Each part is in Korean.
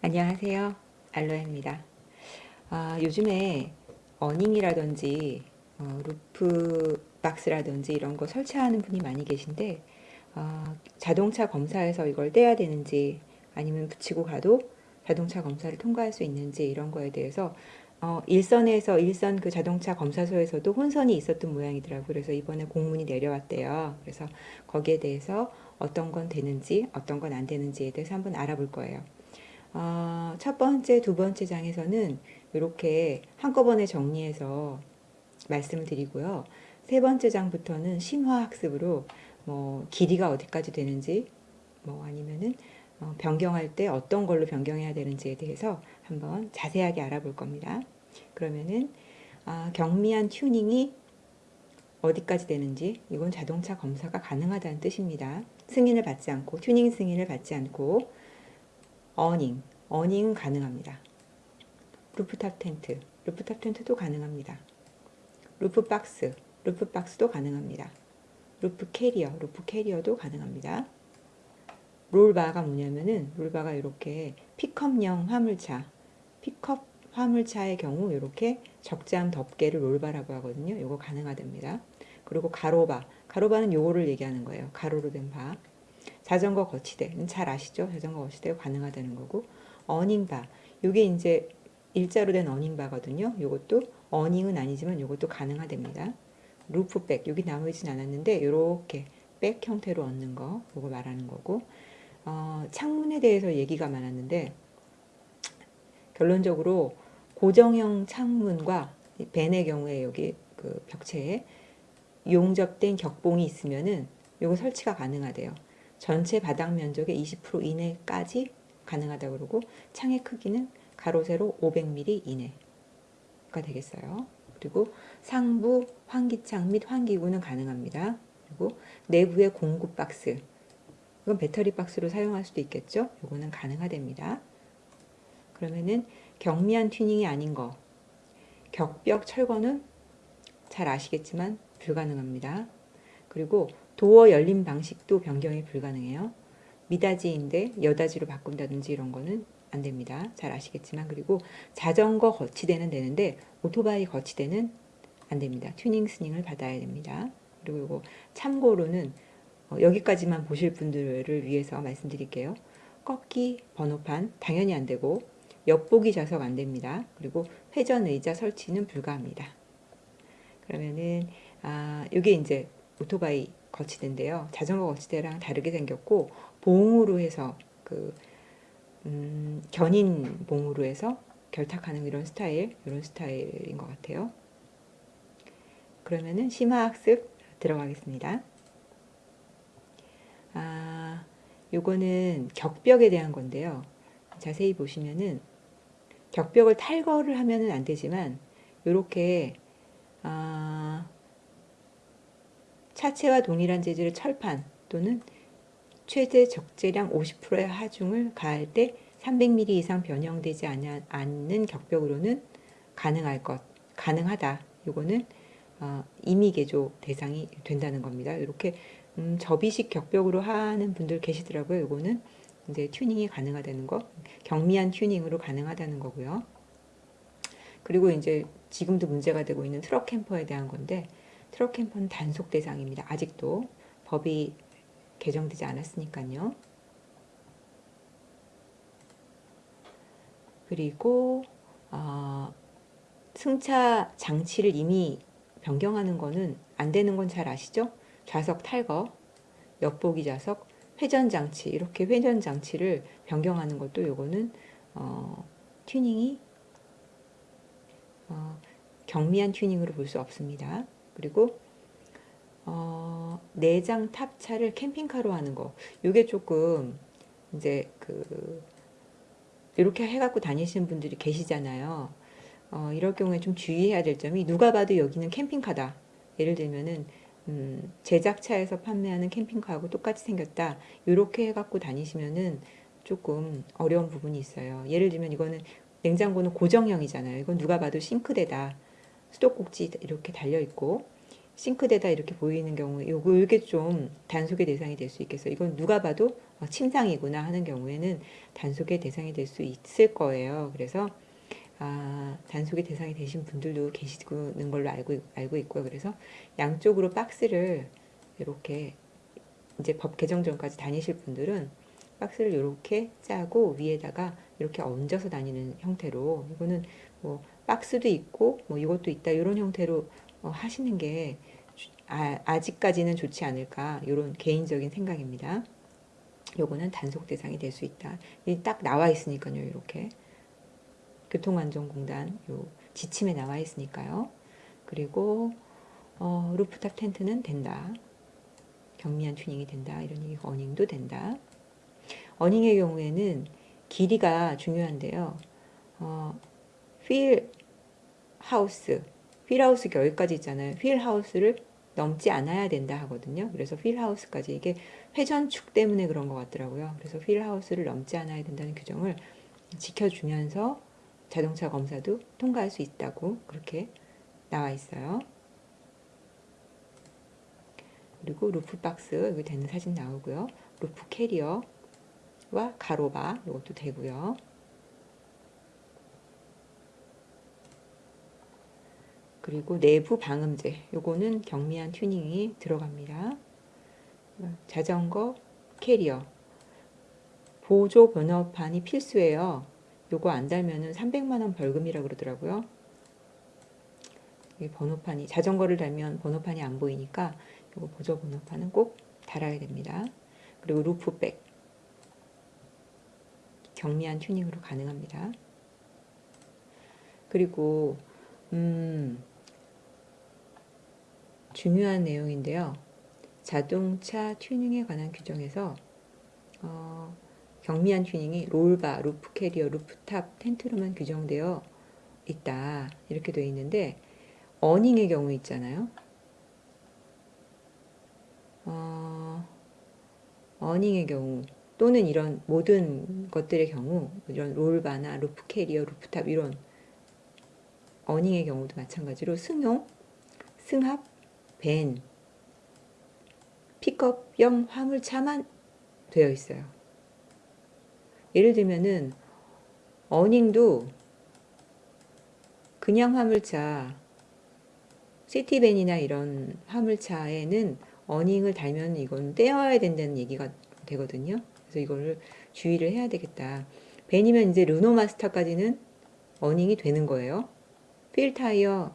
안녕하세요. 알로에입니다. 아, 요즘에 어닝이라든지 어, 루프 박스라든지 이런 거 설치하는 분이 많이 계신데 어, 자동차 검사에서 이걸 떼야 되는지 아니면 붙이고 가도 자동차 검사를 통과할 수 있는지 이런 거에 대해서 어, 일선에서 일선 그 자동차 검사소에서도 혼선이 있었던 모양이더라고요. 그래서 이번에 공문이 내려왔대요. 그래서 거기에 대해서 어떤 건 되는지 어떤 건 안 되는지에 대해서 한번 알아볼 거예요. 어, 첫 번째, 두 번째 장에서는 이렇게 한꺼번에 정리해서 말씀을 드리고요. 세 번째 장부터는 심화학습으로 뭐 길이가 어디까지 되는지 뭐 아니면은 어, 변경할 때 어떤 걸로 변경해야 되는지에 대해서 한번 자세하게 알아볼 겁니다. 그러면은 아, 경미한 튜닝이 어디까지 되는지 이건 자동차 검사가 가능하다는 뜻입니다. 승인을 받지 않고 튜닝 승인을 받지 않고 awning, awning은 가능합니다. 루프탑 텐트, 루프탑 텐트도 가능합니다. roof box, roof box도 가능합니다. roof carrier, roof carrier도 가능합니다. 롤바가 뭐냐면은 롤바가 이렇게 픽업용 화물차, 픽업 화물차의 경우 이렇게 적재함 덮개를 roll bar라고 하거든요. 이거 가능하답니다. 그리고 가로바, 가로바는 요거를 얘기하는 거예요. 가로로 된 바. 자전거 거치대, 잘 아시죠? 자전거 거치대가 가능하다는 거고 어닝바, 요게 이제 일자로 된 어닝바거든요. 요것도 어닝은 아니지만 요것도 가능하답니다. 루프백, 여기 나오진 않았는데 이렇게 백 형태로 얻는 거, 요거 말하는 거고 어, 창문에 대해서 얘기가 많았는데 결론적으로 고정형 창문과 벤의 경우에 여기 그 벽체에 용접된 격봉이 있으면은 요거 설치가 가능하대요. 전체 바닥 면적의 20% 이내까지 가능하다고 그러고 창의 크기는 가로 세로 500mm 이내가 되겠어요. 그리고 상부 환기창 및 환기구는 가능합니다. 그리고 내부의 공급 박스 이건 배터리 박스로 사용할 수도 있겠죠. 이거는 가능하답니다. 그러면은 경미한 튜닝이 아닌 거 격벽 철거는 잘 아시겠지만 불가능합니다. 그리고 도어 열림 방식도 변경이 불가능해요. 미닫이인데 여닫이로 바꾼다든지 이런 거는 안 됩니다. 잘 아시겠지만 그리고 자전거 거치대는 되는데 오토바이 거치대는 안 됩니다. 튜닝 승인을 받아야 됩니다. 그리고 이거 참고로는 어, 여기까지만 보실 분들을 위해서 말씀드릴게요. 꺾기 번호판 당연히 안 되고 엿보기 좌석 안 됩니다. 그리고 회전 의자 설치는 불가합니다. 그러면은 아, 이게 이제 오토바이 거치대인데요. 자전거 거치대랑 다르게 생겼고 봉으로 해서 그 음, 견인 봉으로 해서 결탁하는 이런 스타일, 이런 스타일인 것 같아요. 그러면은 심화 학습 들어가겠습니다. 아, 요거는 격벽에 대한 건데요. 자세히 보시면은 격벽을 탈거를 하면은 안 되지만 이렇게 아, 차체와 동일한 재질의 철판 또는 최대 적재량 50%의 하중을 가할 때 300mm 이상 변형되지 않는 격벽으로는 가능할 것, 가능하다. 이거는 어, 임의 개조 대상이 된다는 겁니다. 이렇게 음, 접이식 격벽으로 하는 분들 계시더라고요. 이거는 이제 튜닝이 가능하다는 거, 경미한 튜닝으로 가능하다는 거고요. 그리고 이제 지금도 문제가 되고 있는 트럭 캠퍼에 대한 건데 트럭 캠퍼는 단속 대상입니다. 아직도 법이 개정되지 않았으니까요. 그리고 어, 승차 장치를 이미 변경하는 거는 안 되는 건 잘 아시죠? 좌석 탈거, 엿보기 좌석, 회전 장치 이렇게 회전 장치를 변경하는 것도 요거는 어, 튜닝이 어, 경미한 튜닝으로 볼 수 없습니다. 그리고 어, 내장 탑차를 캠핑카로 하는 거 요게 조금 이제 그 이렇게 해갖고 다니시는 분들이 계시잖아요. 어, 이럴 경우에 좀 주의해야 될 점이 누가 봐도 여기는 캠핑카다. 예를 들면은 음, 제작차에서 판매하는 캠핑카하고 똑같이 생겼다. 이렇게 해갖고 다니시면은 조금 어려운 부분이 있어요. 예를 들면 이거는 냉장고는 고정형이잖아요. 이건 누가 봐도 싱크대다. 수도꼭지 이렇게 달려 있고 싱크대다 이렇게 보이는 경우에 요거 이게 좀 단속의 대상이 될 수 있겠어요. 이건 누가 봐도 어, 침상이구나 하는 경우에는 단속의 대상이 될 수 있을 거예요. 그래서 아, 단속의 대상이 되신 분들도 계시는 걸로 알고 알고 있고요. 그래서 양쪽으로 박스를 이렇게 이제 법 개정 전까지 다니실 분들은 박스를 이렇게 짜고 위에다가 이렇게 얹어서 다니는 형태로 이거는 뭐 박스도 있고 뭐 이것도 있다 이런 형태로 어, 하시는 게 아, 아직까지는 좋지 않을까 이런 개인적인 생각입니다. 요거는 단속 대상이 될 수 있다. 이딱 나와 있으니까요. 이렇게 교통안전공단 요 지침에 나와 있으니까요. 그리고 어, 루프탑 텐트는 된다. 경미한 튜닝이 된다. 이런 얘기 awning도 된다. awning의 경우에는 길이가 중요한데요. 어, wheel house, wheel house 여기까지 있잖아요. wheel house를 넘지 않아야 된다 하거든요. 그래서 wheel house까지 이게 회전축 때문에 그런 것 같더라고요. 그래서 wheel house를 넘지 않아야 된다는 규정을 지켜주면서 자동차 검사도 통과할 수 있다고 그렇게 나와 있어요. 그리고 roof box 여기 되는 사진 나오고요. roof carrier와 가로바 이것도 되고요. 그리고 내부 방음제 요거는 경미한 튜닝이 들어갑니다. 자전거 캐리어 보조 번호판이 필수예요. 요거 안 달면은 300만 원 벌금이라 그러더라고요. 이 번호판이 자전거를 달면 번호판이 안 보이니까 요거 보조 번호판은 꼭 달아야 됩니다. 그리고 roof bag 경미한 튜닝으로 가능합니다. 그리고 음, 중요한 내용인데요. 자동차 튜닝에 관한 규정에서 어, 경미한 튜닝이 roll bar, roof carrier, rooftop, 텐트로만 규정되어 있다. 이렇게 되어 있는데 awning의 경우 있잖아요. 어, awning의 경우 또는 이런 모든 것들의 경우 이런 roll bar나 roof carrier, rooftop 이런 어닝의 경우도 마찬가지로 승용, 승합, 밴, 픽업형 화물차만 되어 있어요. 예를 들면은 어닝도 그냥 화물차 시티밴이나 이런 화물차에는 어닝을 달면 이건 떼어야 된다는 얘기가 되거든요. 그래서 이거를 주의를 해야 되겠다. 밴이면 이제 르노 마스터까지는 어닝이 되는 거예요. 필 타이어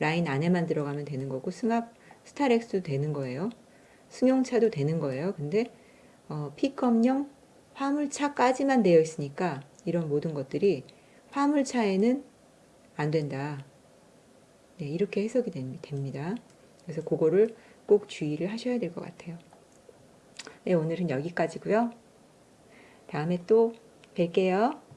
라인 안에만 들어가면 되는 거고 승합 스타렉스도 되는 거예요. 승용차도 되는 거예요. 근데 어, 픽업용 화물차까지만 되어 있으니까 이런 모든 것들이 화물차에는 안 된다. 네, 이렇게 해석이 됩니다. 그래서 그거를 꼭 주의를 하셔야 될 것 같아요. 네, 오늘은 여기까지고요. 다음에 또 뵐게요.